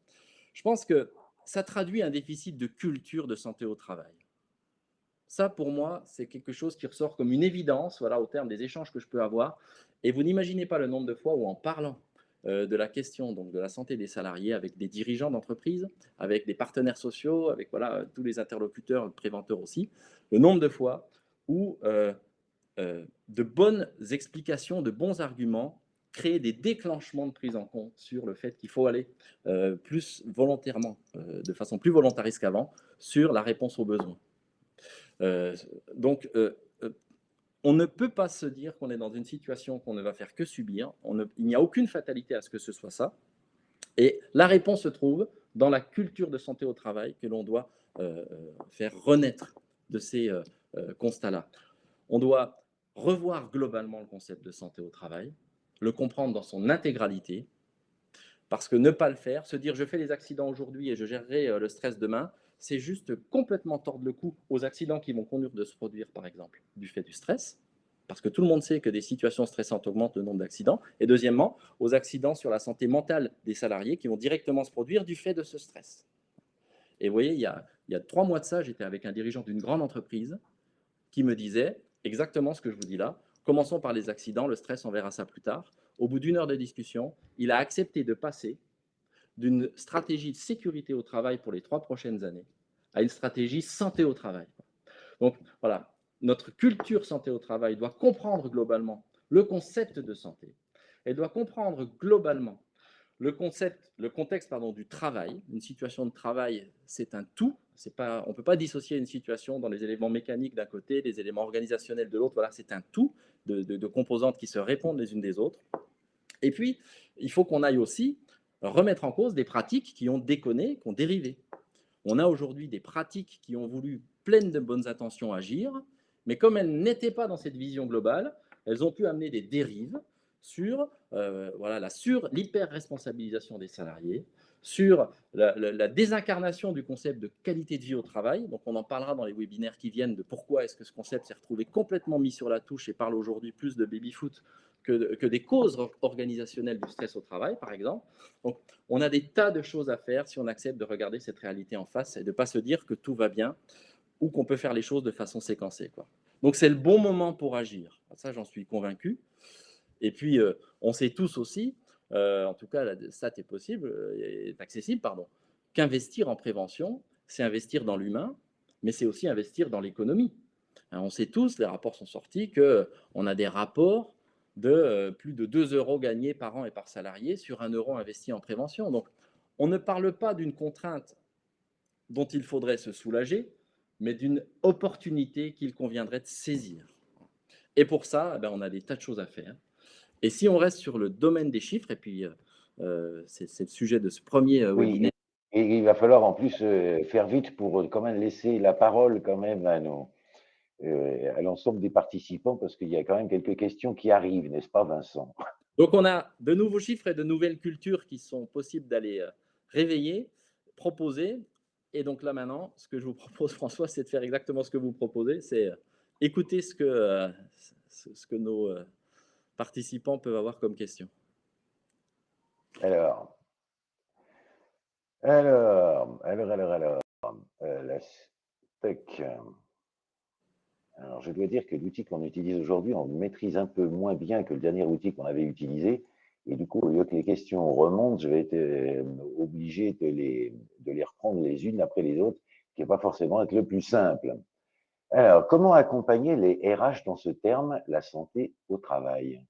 Je pense que ça traduit un déficit de culture de santé au travail. Ça, pour moi, c'est quelque chose qui ressort comme une évidence voilà, au terme des échanges que je peux avoir. Et vous n'imaginez pas le nombre de fois où, en parlant euh, de la question donc, de la santé des salariés avec des dirigeants d'entreprise, avec des partenaires sociaux, avec voilà, tous les interlocuteurs, préventeurs aussi, le nombre de fois où euh, euh, de bonnes explications, de bons arguments créer des déclenchements de prise en compte sur le fait qu'il faut aller euh, plus volontairement, euh, de façon plus volontariste qu'avant, sur la réponse aux besoins. donc, on ne peut pas se dire qu'on est dans une situation qu'on ne va faire que subir. il n'y a aucune fatalité à ce que ce soit ça. Et la réponse se trouve dans la culture de santé au travail que l'on doit faire renaître de ces constats-là. On doit revoir globalement le concept de santé au travail, le comprendre dans son intégralité, parce que ne pas le faire, se dire je fais les accidents aujourd'hui et je gérerai euh, le stress demain, c'est juste complètement tordre le cou aux accidents qui vont conduire de se produire, par exemple, du fait du stress, parce que tout le monde sait que des situations stressantes augmentent le nombre d'accidents, et deuxièmement, aux accidents sur la santé mentale des salariés qui vont directement se produire du fait de ce stress. Et vous voyez, il y a, il y a trois mois de ça, j'étais avec un dirigeant d'une grande entreprise qui me disait, exactement ce que je vous dis là. Commençons par les accidents, le stress, on verra ça plus tard. Au bout d'une heure de discussion, il a accepté de passer d'une stratégie de sécurité au travail pour les trois prochaines années à une stratégie santé au travail. Donc voilà, notre culture santé au travail doit comprendre globalement le concept de santé. Elle doit comprendre globalement le, concept, le contexte pardon, du travail. Une situation de travail, c'est un tout, pas, on ne peut pas dissocier une situation dans les éléments mécaniques d'un côté, les éléments organisationnels de l'autre. Voilà, c'est un tout de, composantes qui se répondent les unes des autres. Et puis, il faut qu'on aille aussi remettre en cause des pratiques qui ont déconné, qui ont dérivé. On a aujourd'hui des pratiques qui ont voulu, pleines de bonnes intentions, agir, mais comme elles n'étaient pas dans cette vision globale, elles ont pu amener des dérives sur euh, voilà, la sur l'hyper-responsabilisation des salariés, sur la, désincarnation du concept de qualité de vie au travail. Donc, on en parlera dans les webinaires qui viennent de pourquoi est-ce que ce concept s'est retrouvé complètement mis sur la touche et parle aujourd'hui plus de baby-foot que, des causes organisationnelles du stress au travail, par exemple. Donc, on a des tas de choses à faire si on accepte de regarder cette réalité en face et de ne pas se dire que tout va bien ou qu'on peut faire les choses de façon séquencée. Donc, c'est le bon moment pour agir. Ça, j'en suis convaincu. Et puis, euh, on sait tous aussi euh, en tout cas, ça est possible, euh, est accessible, pardon, qu'investir en prévention, c'est investir dans l'humain, mais c'est aussi investir dans l'économie. Hein, on sait tous, les rapports sont sortis, qu'on a des rapports de plus de 2 euros gagnés par an et par salarié sur 1 euro investi en prévention. Donc, on ne parle pas d'une contrainte dont il faudrait se soulager, mais d'une opportunité qu'il conviendrait de saisir. Et pour ça, eh ben, on a des tas de choses à faire. Et si on reste sur le domaine des chiffres, et puis c'est le sujet de ce premier webinaire. Et il va falloir en plus faire vite pour quand même laisser la parole quand même à à l'ensemble des participants parce qu'il y a quand même quelques questions qui arrivent, n'est-ce pas Vincent? Donc on a de nouveaux chiffres et de nouvelles cultures qui sont possibles d'aller réveiller, proposer. Et donc là maintenant, ce que je vous propose François, c'est de faire exactement ce que vous proposez, c'est écouter ce que, ce que nos participants peuvent avoir comme question. Alors, alors, alors, alors, alors, euh, la Alors, je dois dire que l'outil qu'on utilise aujourd'hui, on le maîtrise un peu moins bien que le dernier outil qu'on avait utilisé. Et du coup, au lieu que les questions remontent, je vais être euh, obligé de les, les reprendre les unes après les autres, qui n'est pas forcément être le plus simple. Alors, comment accompagner les RH dans ce terme, la santé au travail?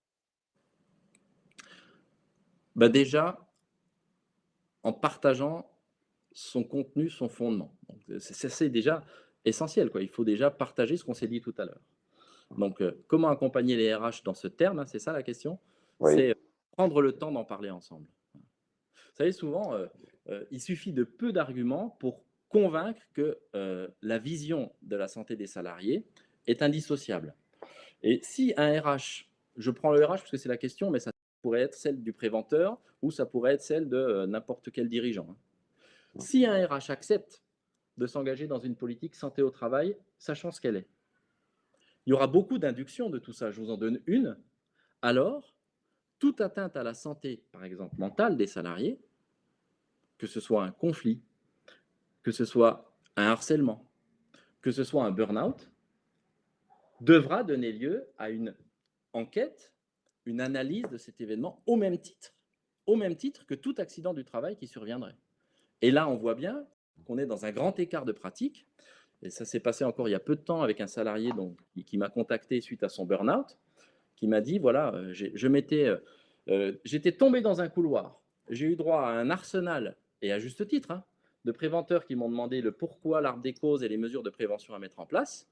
Bah Déjà, en partageant son contenu, son fondement. C'est déjà essentiel. Quoi. Il faut déjà partager ce qu'on s'est dit tout à l'heure. Donc, euh, comment accompagner les RH dans ce terme hein, C'est ça la question? C'est prendre le temps d'en parler ensemble. Vous savez, souvent, euh, euh, il suffit de peu d'arguments pour convaincre que la vision de la santé des salariés est indissociable. Et si un RH, je prends le RH parce que c'est la question, mais ça pourrait être celle du préventeur ou ça pourrait être celle de n'importe quel dirigeant. Hein. Si un RH accepte de s'engager dans une politique santé au travail, sachant ce qu'elle est, il y aura beaucoup d'inductions de tout ça. Je vous en donne une. Alors, toute atteinte à la santé, par exemple mentale des salariés, que ce soit un conflit, que ce soit un harcèlement, que ce soit un burn-out, devra donner lieu à une enquête, une analyse de cet événement au même titre, au même titre que tout accident du travail qui surviendrait. Et là, on voit bien qu'on est dans un grand écart de pratique. Et ça s'est passé encore il y a peu de temps avec un salarié qui m'a contacté suite à son burn-out, qui m'a dit, voilà, euh, je m'étais, euh, euh, j'étais tombé dans un couloir. J'ai eu droit à un arsenal, et à juste titre, hein, de préventeurs qui m'ont demandé le pourquoi, l'arbre des causes et les mesures de prévention à mettre en place.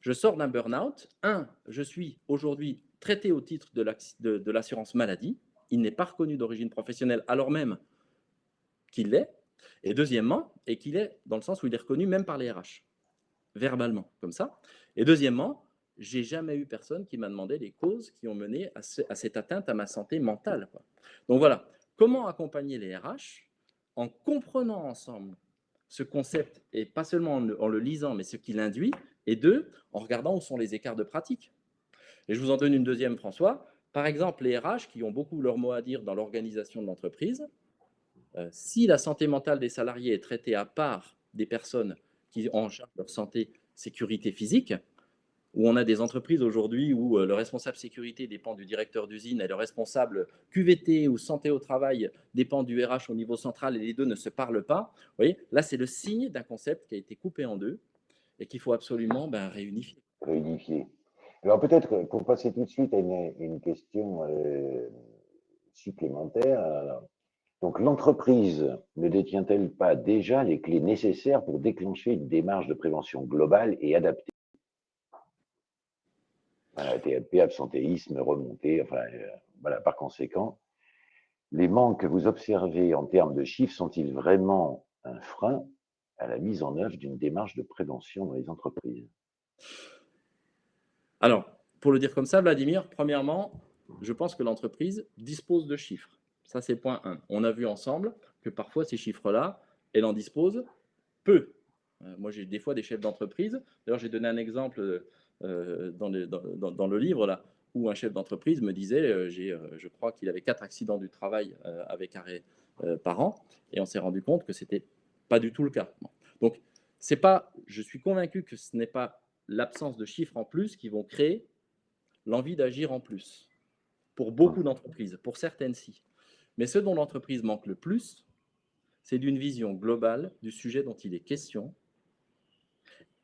Je sors d'un burn-out. Un, je suis aujourd'hui traité au titre de l'assurance maladie. Il n'est pas reconnu d'origine professionnelle, alors même qu'il l'est, et deuxièmement, et qu'il est dans le sens où il est reconnu même par les RH, verbalement, comme ça. Et deuxièmement, j'ai jamais eu personne qui m'a demandé les causes qui ont mené à, cette atteinte à ma santé mentale. Donc voilà, comment accompagner les RH en comprenant ensemble ce concept, et pas seulement en le, en le lisant, mais ce qu'il induit, et deux, en regardant où sont les écarts de pratique. Et je vous en donne une deuxième, François. Par exemple, les RH qui ont beaucoup leur mot à dire dans l'organisation de l'entreprise, euh, si la santé mentale des salariés est traitée à part des personnes qui ont en charge leur santé sécurité physique, où on a des entreprises aujourd'hui où euh, le responsable sécurité dépend du directeur d'usine et le responsable QVT ou santé au travail dépend du RH au niveau central et les deux ne se parlent pas, vous voyez, là c'est le signe d'un concept qui a été coupé en deux et qu'il faut absolument ben, réunifier. Réunifier. Alors peut-être pour passer tout de suite à une, question euh, supplémentaire, donc l'entreprise ne détient-elle pas déjà les clés nécessaires pour déclencher une démarche de prévention globale et adaptée? Voilà, TAP, absentéisme, remontée, enfin, euh, voilà, par conséquent, les manques que vous observez en termes de chiffres sont-ils vraiment un frein à la mise en œuvre d'une démarche de prévention dans les entreprises? Alors, pour le dire comme ça, Vladimir, premièrement, je pense que l'entreprise dispose de chiffres. Ça, c'est point 1. On a vu ensemble que parfois, ces chiffres-là, elle en dispose peu. Euh, moi, j'ai des fois des chefs d'entreprise. D'ailleurs, j'ai donné un exemple euh, dans, le livre, là, où un chef d'entreprise me disait, euh, je crois qu'il avait quatre accidents du travail avec arrêt par an, et on s'est rendu compte que ce n'était pas du tout le cas. Donc, c'est pas, je suis convaincu que ce n'est pas l'absence de chiffres en plus qui vont créer l'envie d'agir en plus. Pour beaucoup d'entreprises, pour certaines, si. Mais ce dont l'entreprise manque le plus, c'est d'une vision globale du sujet dont il est question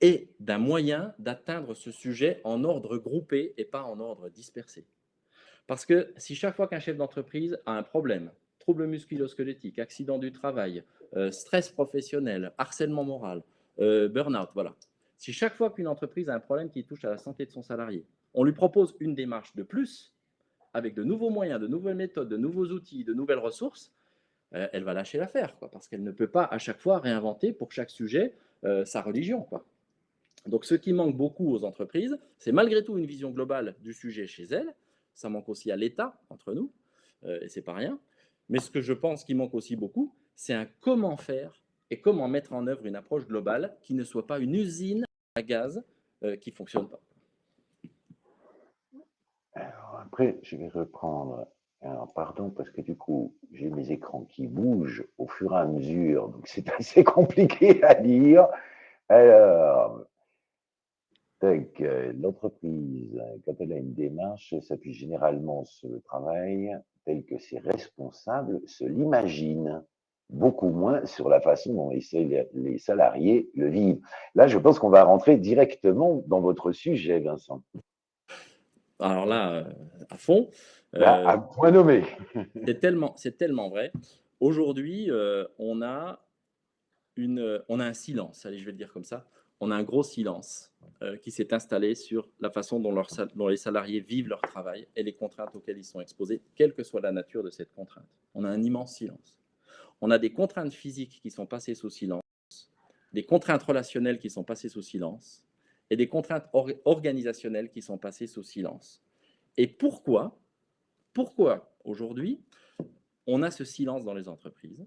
et d'un moyen d'atteindre ce sujet en ordre groupé et pas en ordre dispersé. Parce que si chaque fois qu'un chef d'entreprise a un problème, trouble musculo-squelettique, accident du travail, euh, stress professionnel, harcèlement moral, euh, burn-out, voilà. Si chaque fois qu'une entreprise a un problème qui touche à la santé de son salarié, on lui propose une démarche de plus, avec de nouveaux moyens, de nouvelles méthodes, de nouveaux outils, de nouvelles ressources, euh, elle va lâcher l'affaire, parce qu'elle ne peut pas à chaque fois réinventer pour chaque sujet euh, sa religion. Donc ce qui manque beaucoup aux entreprises, c'est malgré tout une vision globale du sujet chez elles, ça manque aussi à l'État, entre nous, euh, et c'est pas rien, mais ce que je pense qui manque aussi beaucoup, c'est un comment faire et comment mettre en œuvre une approche globale qui ne soit pas une usine à gaz qui ne fonctionne pas. Alors après, je vais reprendre. Alors, pardon, parce que du coup, j'ai mes écrans qui bougent au fur et à mesure, donc c'est assez compliqué à lire. Alors, l'entreprise, quand elle a une démarche, s'appuie généralement sur le travail tel que ses responsables se l'imaginent, beaucoup moins sur la façon dont les salariés le vivent. Là, je pense qu'on va rentrer directement dans votre sujet, Vincent alors là, euh, à fond. Là, à point nommé. c'est tellement, tellement vrai. Aujourd'hui, on, a une, on a un silence, allez, je vais le dire comme ça. On a un gros silence qui s'est installé sur la façon dont, dont, les salariés vivent leur travail et les contraintes auxquelles ils sont exposés, quelle que soit la nature de cette contrainte. On a un immense silence. On a des contraintes physiques qui sont passées sous silence, des contraintes relationnelles qui sont passées sous silence, et des contraintes organisationnelles qui sont passées sous silence. Et pourquoi Pourquoi aujourd'hui on a ce silence dans les entreprises?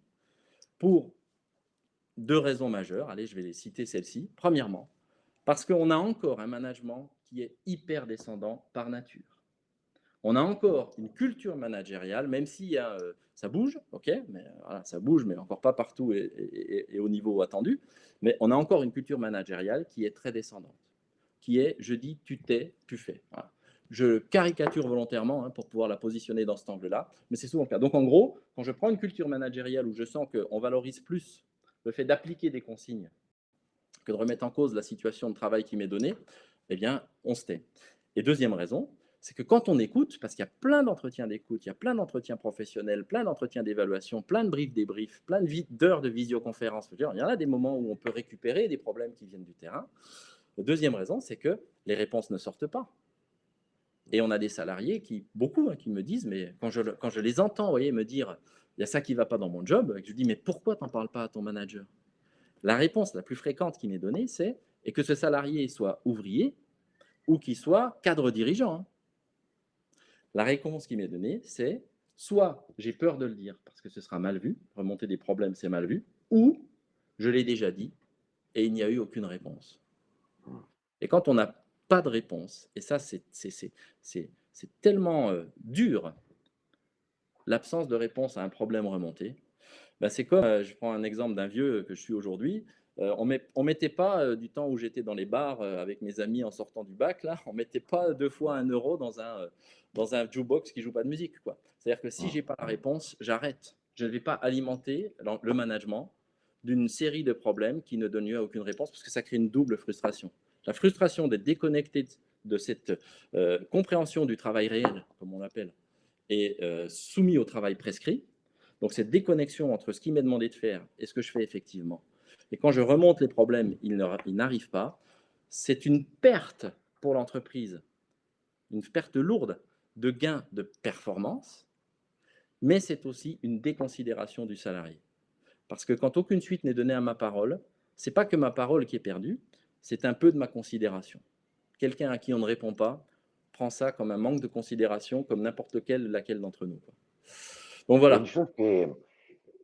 Pour deux raisons majeures. Allez, je vais les citer celles-ci. Premièrement, parce qu'on a encore un management qui est hyper descendant par nature. On a encore une culture managériale, même si euh, ça bouge, ok, mais voilà, ça bouge, mais encore pas partout et, au niveau attendu. Mais on a encore une culture managériale qui est très descendante qui est je dis tu t'es, tu fais. Je caricature volontairement hein, pour pouvoir la positionner dans cet angle-là, mais c'est souvent le cas. Donc en gros, quand je prends une culture managériale où je sens qu'on valorise plus le fait d'appliquer des consignes que de remettre en cause la situation de travail qui m'est donnée, eh bien, on se tait. Et deuxième raison, c'est que quand on écoute, parce qu'il y a plein d'entretiens d'écoute, il y a plein d'entretiens professionnels, plein d'entretiens d'évaluation, plein de briefs débriefs, plein d'heures de visioconférence, il y en a des moments où on peut récupérer des problèmes qui viennent du terrain. La deuxième raison, c'est que les réponses ne sortent pas. Et on a des salariés, qui, beaucoup, hein, qui me disent, mais quand je, les entends voyez, me dire, il y a ça qui ne va pas dans mon job, je dis, mais pourquoi tu n'en parles pas à ton manager? La réponse la plus fréquente qui m'est donnée, c'est, et que ce salarié soit ouvrier ou qu'il soit cadre dirigeant. Hein. La réponse qui m'est donnée, c'est, soit j'ai peur de le dire parce que ce sera mal vu, remonter des problèmes, c'est mal vu, ou je l'ai déjà dit et il n'y a eu aucune réponse. Et quand on n'a pas de réponse, et ça c'est tellement euh, dur, l'absence de réponse à un problème remonté, ben c'est comme, euh, je prends un exemple d'un vieux que je suis aujourd'hui, euh, on ne mettait pas du temps où j'étais dans les bars avec mes amis en sortant du bac, là, on ne mettait pas deux fois un euro dans un, dans un jukebox qui ne joue pas de musique. C'est-à-dire que si je n'ai pas la réponse, j'arrête. Je ne vais pas alimenter le management d'une série de problèmes qui ne donnent lieu à aucune réponse parce que ça crée une double frustration. La frustration d'être déconnecté de cette euh, compréhension du travail réel, comme on l'appelle, et euh, soumis au travail prescrit. Donc cette déconnexion entre ce qui m'est demandé de faire et ce que je fais effectivement. Et quand je remonte les problèmes, ils n'arrivent pas. C'est une perte pour l'entreprise, une perte lourde de gains de performance, mais c'est aussi une déconsidération du salarié. Parce que quand aucune suite n'est donnée à ma parole, c'est pas que ma parole qui est perdue, c'est un peu de ma considération. Quelqu'un à qui on ne répond pas prend ça comme un manque de considération, comme n'importe lequel, laquelle d'entre nous. Donc voilà.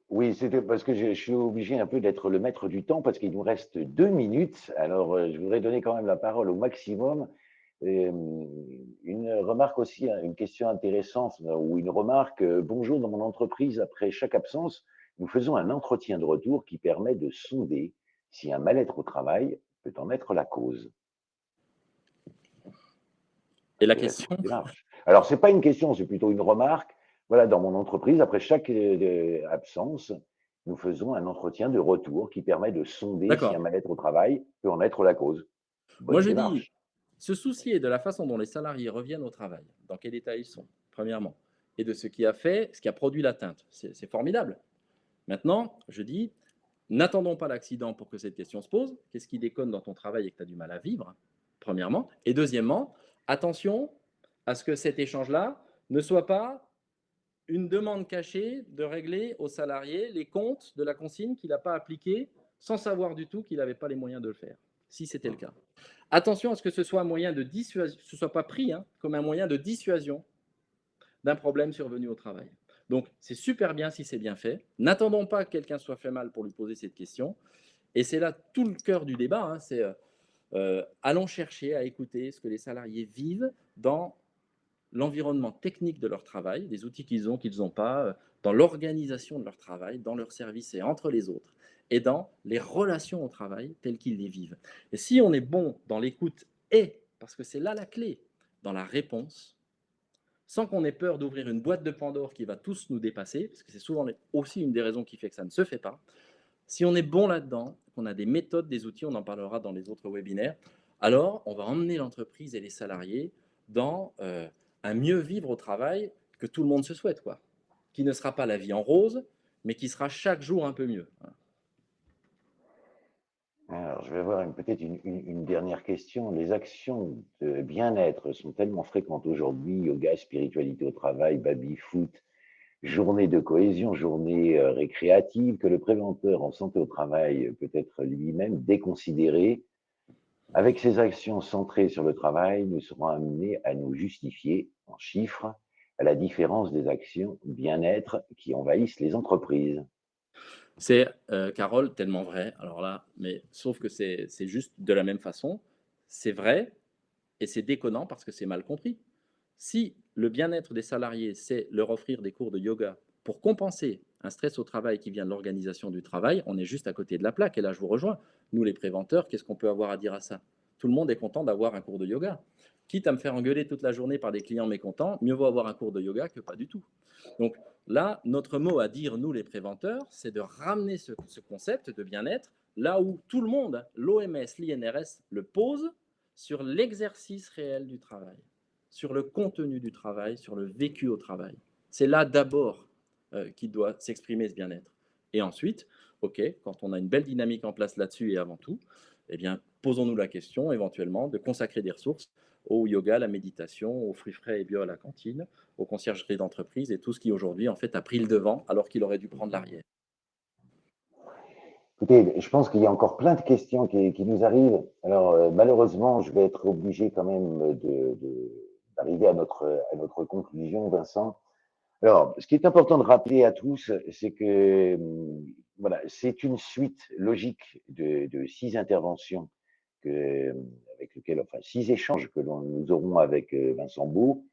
Oui, c'était parce que je, suis obligé un peu d'être le maître du temps parce qu'il nous reste deux minutes. Alors, euh, je voudrais donner quand même la parole au maximum. Euh, une remarque aussi, hein, une question intéressante ou une remarque. Euh, bonjour, dans mon entreprise, après chaque absence, nous faisons un entretien de retour qui permet de sonder si un mal-être au travail peut en être la cause. Et la question Alors, ce n'est pas une question, c'est plutôt une remarque. Voilà, dans mon entreprise, après chaque euh, absence, nous faisons un entretien de retour qui permet de sonder si un mal-être au travail peut en être la cause. Moi, je dis, se soucier de la façon dont les salariés reviennent au travail, dans quel état ils sont, premièrement, et de ce qui a fait, ce qui a produit l'atteinte, c'est formidable. Maintenant, je dis, n'attendons pas l'accident pour que cette question se pose. Qu'est-ce qui déconne dans ton travail et que tu as du mal à vivre, premièrement? Et deuxièmement, attention à ce que cet échange-là ne soit pas une demande cachée de régler au salarié les comptes de la consigne qu'il n'a pas appliquée sans savoir du tout qu'il n'avait pas les moyens de le faire, si c'était le cas. Attention à ce que ce soit un moyen de dissuasion, ce soit pas pris hein, comme un moyen de dissuasion d'un problème survenu au travail. Donc, c'est super bien si c'est bien fait. N'attendons pas que quelqu'un soit fait mal pour lui poser cette question. Et c'est là tout le cœur du débat. Hein, c'est euh, euh, allons chercher à écouter ce que les salariés vivent dans l'environnement technique de leur travail, des outils qu'ils ont, qu'ils n'ont pas, euh, dans l'organisation de leur travail, dans leur service et entre les autres, et dans les relations au travail telles qu'ils les vivent. Et si on est bon dans l'écoute et, parce que c'est là la clé, dans la réponse, sans qu'on ait peur d'ouvrir une boîte de Pandore qui va tous nous dépasser, parce que c'est souvent aussi une des raisons qui fait que ça ne se fait pas. Si on est bon là-dedans, qu'on a des méthodes, des outils, on en parlera dans les autres webinaires, alors on va emmener l'entreprise et les salariés dans euh, un mieux vivre au travail que tout le monde se souhaite, quoi. Qui ne sera pas la vie en rose, mais qui sera chaque jour un peu mieux. Alors, je vais avoir peut-être une, dernière question. Les actions de bien-être sont tellement fréquentes aujourd'hui, yoga, spiritualité au travail, baby-foot, journée de cohésion, journée euh, récréative, que le préventeur en santé au travail peut être lui-même déconsidéré. Avec ces actions centrées sur le travail, nous serons amenés à nous justifier en chiffres, à la différence des actions bien-être qui envahissent les entreprises. C'est, euh, Carole, tellement vrai. Alors là, mais sauf que c'est juste de la même façon. C'est vrai et c'est déconnant parce que c'est mal compris. Si le bien-être des salariés, c'est leur offrir des cours de yoga pour compenser un stress au travail qui vient de l'organisation du travail, on est juste à côté de la plaque. Et là, je vous rejoins. Nous, les préventeurs, qu'est-ce qu'on peut avoir à dire à ça? Tout le monde est content d'avoir un cours de yoga. Quitte à me faire engueuler toute la journée par des clients mécontents, mieux vaut avoir un cours de yoga que pas du tout. Donc là, notre mot à dire, nous les préventeurs, c'est de ramener ce, concept de bien-être là où tout le monde, l'OMS, l'INRS, le pose sur l'exercice réel du travail, sur le contenu du travail, sur le vécu au travail. C'est là d'abord euh, qu'il doit s'exprimer ce bien-être. Et ensuite, OK, quand on a une belle dynamique en place là-dessus et avant tout, eh bien, posons-nous la question éventuellement de consacrer des ressources au yoga, la méditation, aux fruits frais et bio à la cantine, aux conciergeries d'entreprise et tout ce qui aujourd'hui en fait a pris le devant alors qu'il aurait dû prendre l'arrière. Écoutez, je pense qu'il y a encore plein de questions qui, nous arrivent. Alors euh, malheureusement, je vais être obligé quand même d'arriver à, notre, à notre conclusion, Vincent. Alors, ce qui est important de rappeler à tous, c'est que hum, voilà, c'est une suite logique de, de six interventions que, avec lequel, enfin, six échanges que nous aurons avec euh, Vincent Beau.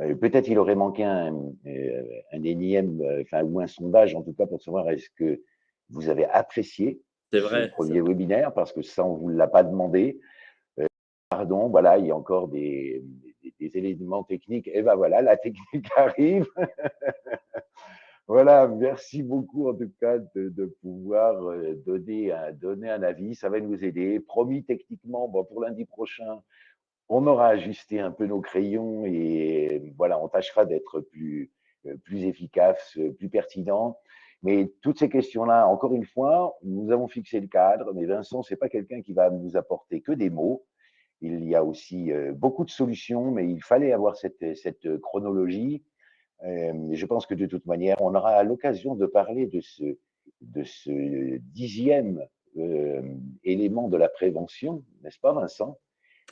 Euh, peut-être il aurait manqué un, euh, un énième, enfin, ou un sondage, en tout cas, pour savoir est-ce que vous avez apprécié vrai, ce premier webinaire, parce que ça, on ne vous l'a pas demandé. pardon, voilà, il y a encore des, des, des éléments techniques. Et ben voilà, la technique arrive. Voilà, merci beaucoup en tout cas de, pouvoir euh, donner un, avis. Ça va nous aider. Promis, techniquement, pour lundi prochain, on aura ajusté un peu nos crayons et voilà, on tâchera d'être plus, euh, plus efficace, plus pertinent. Mais toutes ces questions-là, encore une fois, nous avons fixé le cadre, mais Vincent, c'est pas quelqu'un qui va nous apporter que des mots. Il y a aussi euh, beaucoup de solutions, mais il fallait avoir cette chronologie euh, je pense que de toute manière, on aura l'occasion de parler de ce, de ce dixième euh, élément de la prévention, n'est-ce pas, Vincent?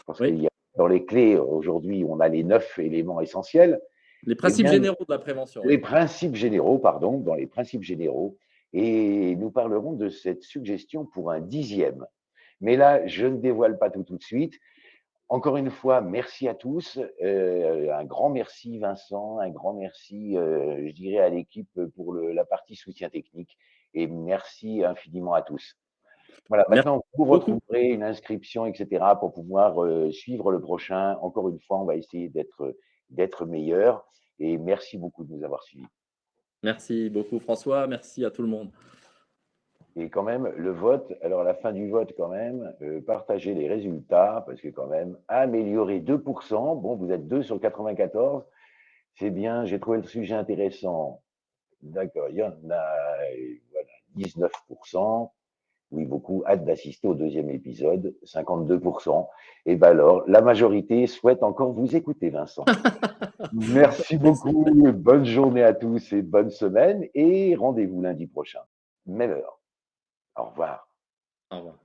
Parce qu'il y a dans les clés, aujourd'hui, on a les neuf éléments essentiels. Les principes généraux de la prévention. Les principes généraux, pardon, dans les principes généraux. Et nous parlerons de cette suggestion pour un dixième. Mais là, je ne dévoile pas tout tout de suite. Encore une fois, merci à tous. Euh, un grand merci Vincent, un grand merci, euh, je dirais, à l'équipe pour la partie soutien technique. Et merci infiniment à tous. Voilà, maintenant, vous retrouverez une inscription, etc., pour pouvoir euh, suivre le prochain. Encore une fois, on va essayer d'être meilleur. Et merci beaucoup de nous avoir suivis. Merci beaucoup François, merci à tout le monde. Et quand même, le vote, alors à la fin du vote, quand même, euh, partagez les résultats, parce que quand même, améliorer 2%, bon, vous êtes 2 sur 94, c'est bien, j'ai trouvé le sujet intéressant. D'accord, il y en a voilà, 19%. Oui, beaucoup hâte d'assister au deuxième épisode, 52%. Et bien alors, la majorité souhaite encore vous écouter, Vincent. Merci beaucoup, bonne journée à tous et bonne semaine. Et rendez-vous lundi prochain, même heure. Au revoir. Au revoir.